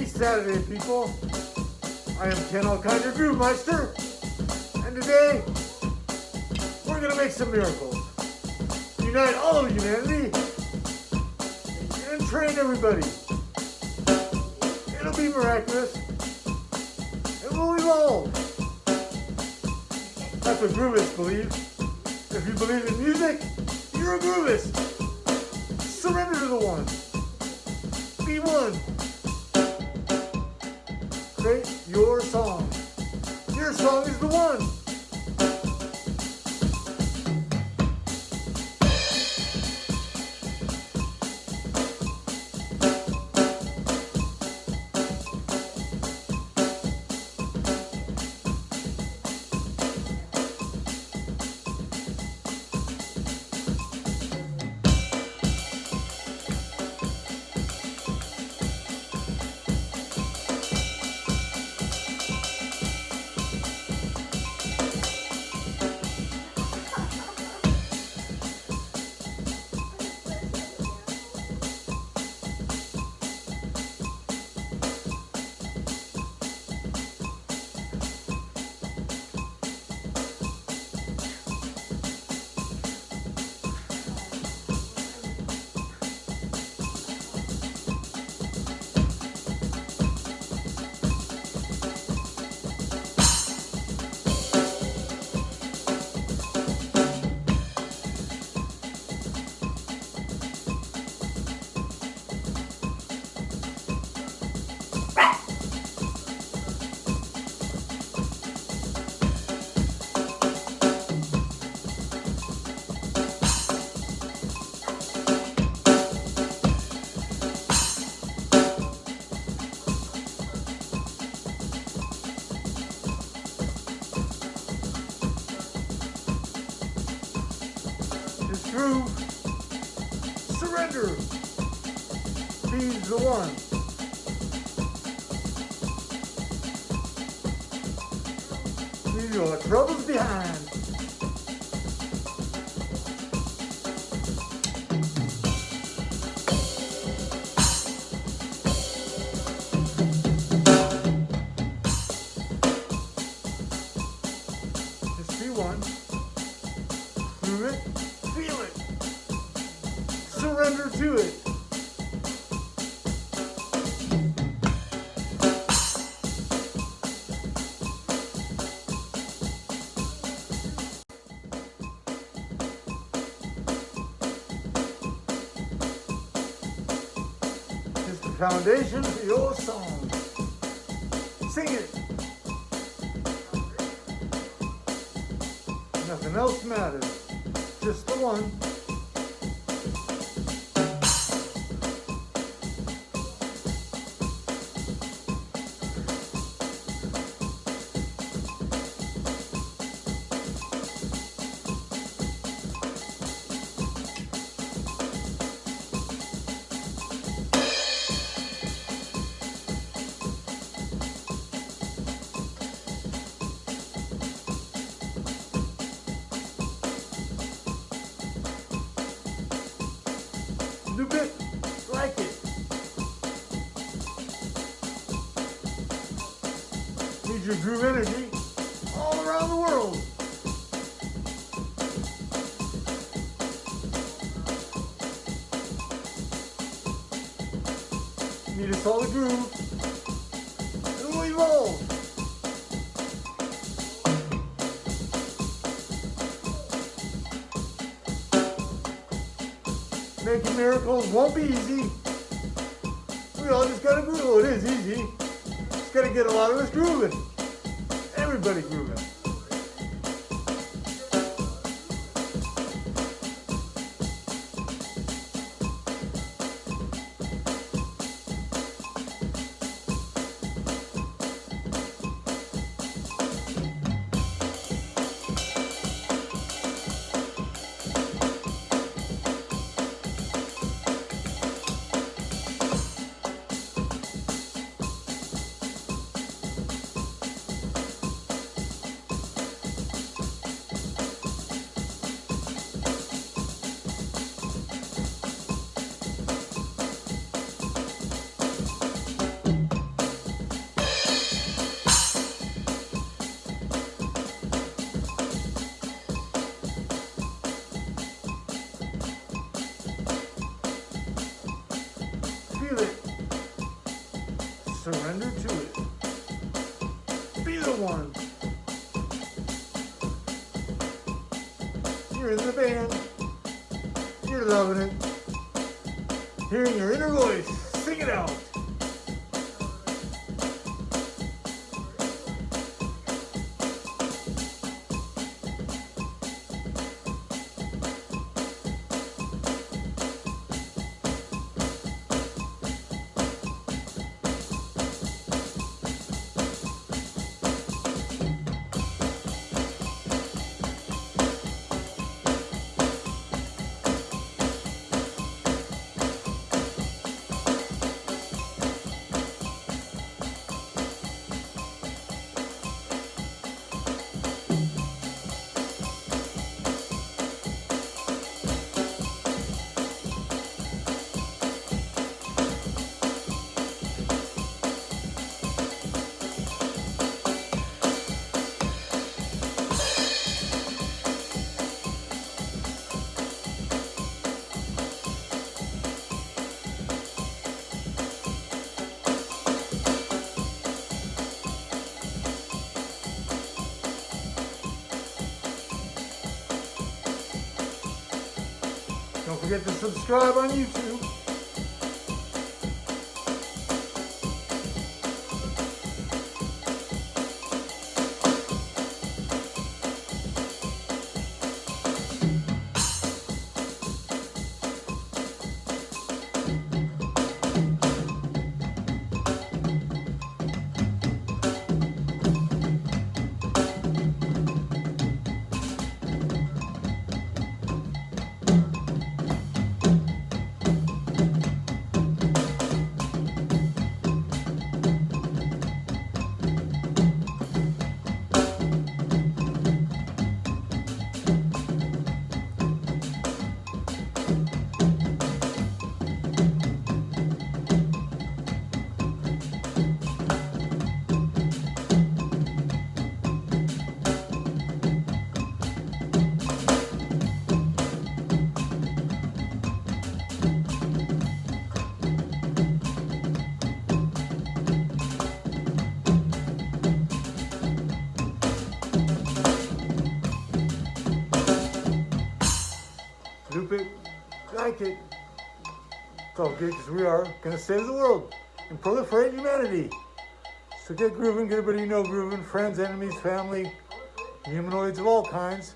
Happy Saturday, people. I am Ken Alkind, your Groove Meister. And today, we're to make some miracles. Unite all of humanity and train everybody. It'll be miraculous. And we'll evolve. That's what groovists believe. If you believe in music, you're a groovist. Surrender to the one. Be one. Your song. Your song is the one. True surrender. He's the one. Leave your troubles behind. To it. It's the foundation for your song. Sing it. Nothing else matters. Just the one. Need your groove energy all around the world. Need a solid groove. And we'll evolve. Making miracles won't be easy. We all just gotta groove. It is easy. Just gotta get a lot of us grooving. Everybody grooving. Surrender to it. Be the one. You're in the band. You're loving it. Hearing your inner voice. Sing it out. Don't forget to subscribe on YouTube. Loop it, like it. It's all good because we are going to save the world and proliferate humanity. So get grooving, get everybody you know grooving, friends, enemies, family, humanoids of all kinds.